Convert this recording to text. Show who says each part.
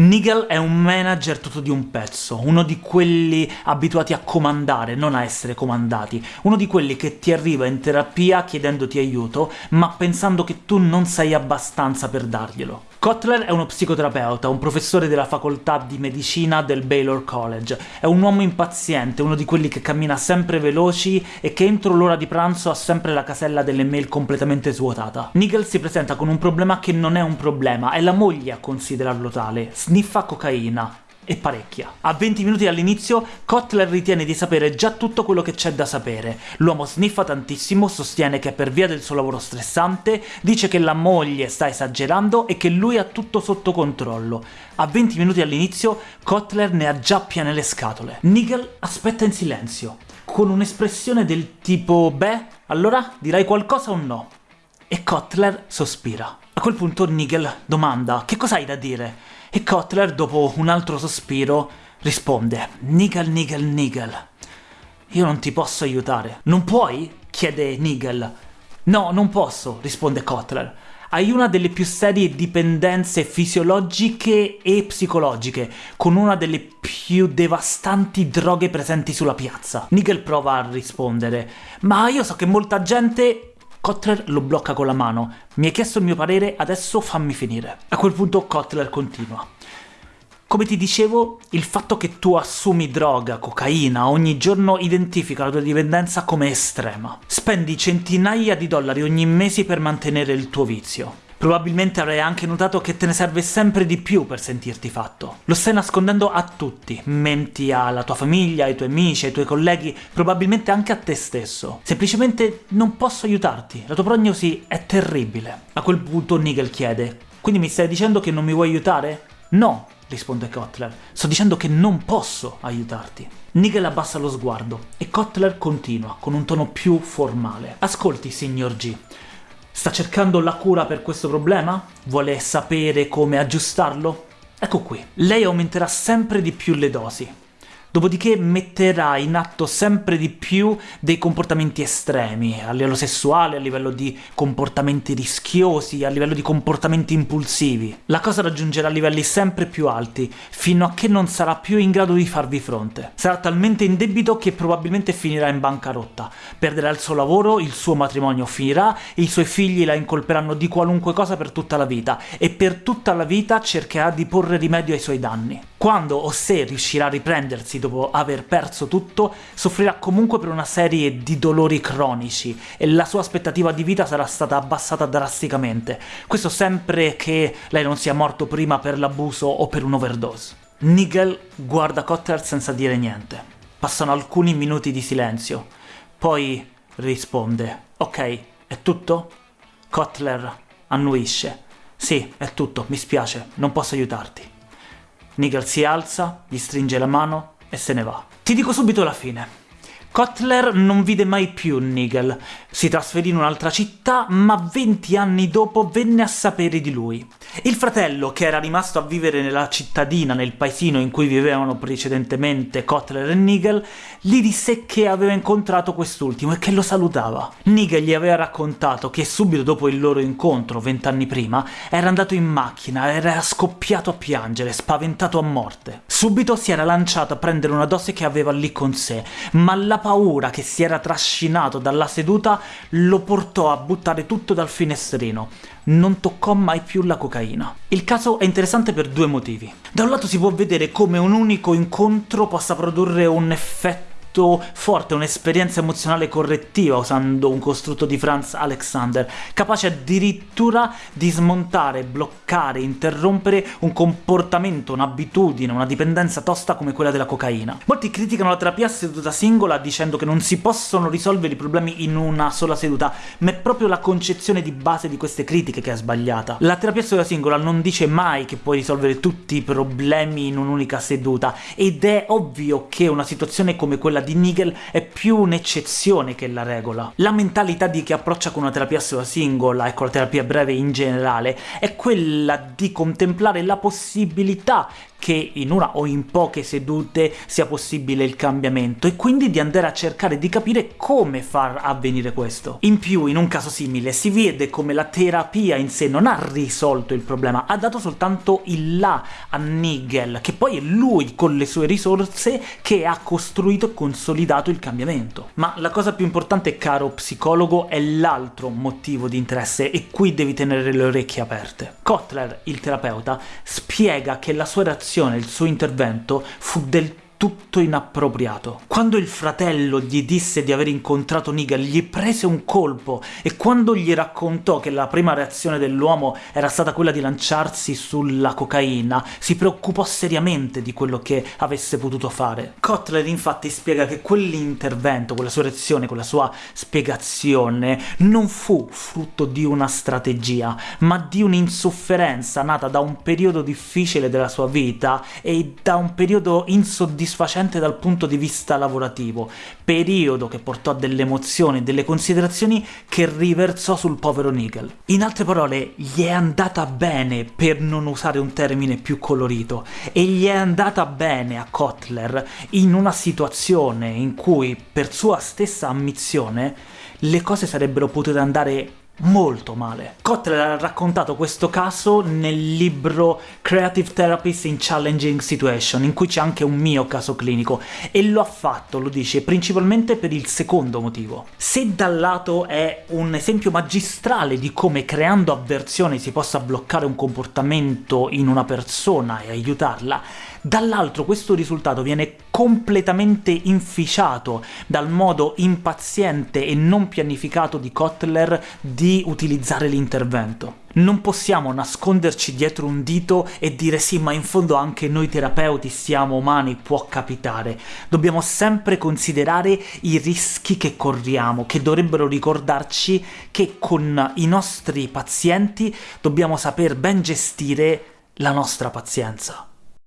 Speaker 1: Nigel è un manager tutto di un pezzo, uno di quelli abituati a comandare, non a essere comandati, uno di quelli che ti arriva in terapia chiedendoti aiuto, ma pensando che tu non sei abbastanza per darglielo. Kotler è uno psicoterapeuta, un professore della facoltà di medicina del Baylor College. È un uomo impaziente, uno di quelli che cammina sempre veloci e che entro l'ora di pranzo ha sempre la casella delle mail completamente svuotata. Nigel si presenta con un problema che non è un problema, è la moglie a considerarlo tale. Sniffa cocaina, e parecchia. A 20 minuti dall'inizio, Kotler ritiene di sapere già tutto quello che c'è da sapere. L'uomo sniffa tantissimo, sostiene che è per via del suo lavoro stressante, dice che la moglie sta esagerando e che lui ha tutto sotto controllo. A 20 minuti all'inizio, Kotler ne ha già piene le scatole. Nigel aspetta in silenzio, con un'espressione del tipo «Beh, allora dirai qualcosa o no?» E Kotler sospira. A quel punto Nigel domanda «Che cosa hai da dire?» E Kotler, dopo un altro sospiro, risponde «Nigel, Nigel, Nigel, io non ti posso aiutare». «Non puoi?» chiede Nigel. «No, non posso», risponde Kotler. Hai una delle più serie dipendenze fisiologiche e psicologiche, con una delle più devastanti droghe presenti sulla piazza. Nigel prova a rispondere, ma io so che molta gente Kotler lo blocca con la mano. Mi hai chiesto il mio parere, adesso fammi finire. A quel punto Kotler continua. Come ti dicevo, il fatto che tu assumi droga, cocaina, ogni giorno identifica la tua dipendenza come estrema. Spendi centinaia di dollari ogni mese per mantenere il tuo vizio. Probabilmente avrai anche notato che te ne serve sempre di più per sentirti fatto. Lo stai nascondendo a tutti, menti alla tua famiglia, ai tuoi amici, ai tuoi colleghi, probabilmente anche a te stesso. Semplicemente non posso aiutarti, la tua prognosi è terribile. A quel punto Nigel chiede, quindi mi stai dicendo che non mi vuoi aiutare? No, risponde Kotler, sto dicendo che non posso aiutarti. Nigel abbassa lo sguardo e Kotler continua, con un tono più formale. Ascolti, signor G, Sta cercando la cura per questo problema? Vuole sapere come aggiustarlo? Ecco qui. Lei aumenterà sempre di più le dosi dopodiché metterà in atto sempre di più dei comportamenti estremi, a livello sessuale, a livello di comportamenti rischiosi, a livello di comportamenti impulsivi. La cosa raggiungerà livelli sempre più alti, fino a che non sarà più in grado di farvi fronte. Sarà talmente in debito che probabilmente finirà in bancarotta, perderà il suo lavoro, il suo matrimonio finirà, i suoi figli la incolperanno di qualunque cosa per tutta la vita, e per tutta la vita cercherà di porre rimedio ai suoi danni. Quando o se riuscirà a riprendersi dopo aver perso tutto, soffrirà comunque per una serie di dolori cronici e la sua aspettativa di vita sarà stata abbassata drasticamente. Questo sempre che lei non sia morto prima per l'abuso o per un'overdose. Nigel guarda Cotter senza dire niente. Passano alcuni minuti di silenzio. Poi risponde. Ok, è tutto? Kotler annuisce. Sì, è tutto, mi spiace, non posso aiutarti. Nigel si alza, gli stringe la mano e se ne va. Ti dico subito la fine. Kotler non vide mai più Nigel, si trasferì in un'altra città, ma 20 anni dopo venne a sapere di lui. Il fratello, che era rimasto a vivere nella cittadina, nel paesino in cui vivevano precedentemente Kotler e Nigel, gli disse che aveva incontrato quest'ultimo e che lo salutava. Nigel gli aveva raccontato che subito dopo il loro incontro, vent'anni prima, era andato in macchina, era scoppiato a piangere, spaventato a morte. Subito si era lanciato a prendere una dose che aveva lì con sé, ma la paura che si era trascinato dalla seduta lo portò a buttare tutto dal finestrino. Non toccò mai più la cocaina. Il caso è interessante per due motivi. Da un lato si può vedere come un unico incontro possa produrre un effetto molto forte, un'esperienza emozionale correttiva usando un costrutto di Franz Alexander, capace addirittura di smontare, bloccare, interrompere un comportamento, un'abitudine, una dipendenza tosta come quella della cocaina. Molti criticano la terapia a seduta singola dicendo che non si possono risolvere i problemi in una sola seduta, ma è proprio la concezione di base di queste critiche che è sbagliata. La terapia a seduta singola non dice mai che puoi risolvere tutti i problemi in un'unica seduta, ed è ovvio che una situazione come quella quella di Nigel è più un'eccezione che la regola. La mentalità di chi approccia con una terapia singola e con la terapia breve in generale è quella di contemplare la possibilità che in una o in poche sedute sia possibile il cambiamento, e quindi di andare a cercare di capire come far avvenire questo. In più, in un caso simile, si vede come la terapia in sé non ha risolto il problema, ha dato soltanto il là a Nigel, che poi è lui, con le sue risorse, che ha costruito e consolidato il cambiamento. Ma la cosa più importante, caro psicologo, è l'altro motivo di interesse, e qui devi tenere le orecchie aperte. Kotler, il terapeuta, spiega che la sua reazione azione, il suo intervento fu del tutto inappropriato. Quando il fratello gli disse di aver incontrato Nigel, gli prese un colpo, e quando gli raccontò che la prima reazione dell'uomo era stata quella di lanciarsi sulla cocaina, si preoccupò seriamente di quello che avesse potuto fare. Kotler infatti spiega che quell'intervento, quella sua reazione, quella sua spiegazione, non fu frutto di una strategia, ma di un'insofferenza nata da un periodo difficile della sua vita e da un periodo insoddisfacente soddisfacente dal punto di vista lavorativo, periodo che portò a delle emozioni, delle considerazioni che riversò sul povero Nigel. In altre parole, gli è andata bene, per non usare un termine più colorito, e gli è andata bene a Kotler in una situazione in cui, per sua stessa ammissione, le cose sarebbero potute andare molto male. Kotler ha raccontato questo caso nel libro Creative Therapies in Challenging Situation, in cui c'è anche un mio caso clinico, e lo ha fatto, lo dice, principalmente per il secondo motivo. Se dal lato è un esempio magistrale di come creando avversione si possa bloccare un comportamento in una persona e aiutarla, dall'altro questo risultato viene completamente inficiato dal modo impaziente e non pianificato di Kotler di utilizzare l'intervento. Non possiamo nasconderci dietro un dito e dire sì, ma in fondo anche noi terapeuti siamo umani, può capitare. Dobbiamo sempre considerare i rischi che corriamo, che dovrebbero ricordarci che con i nostri pazienti dobbiamo saper ben gestire la nostra pazienza.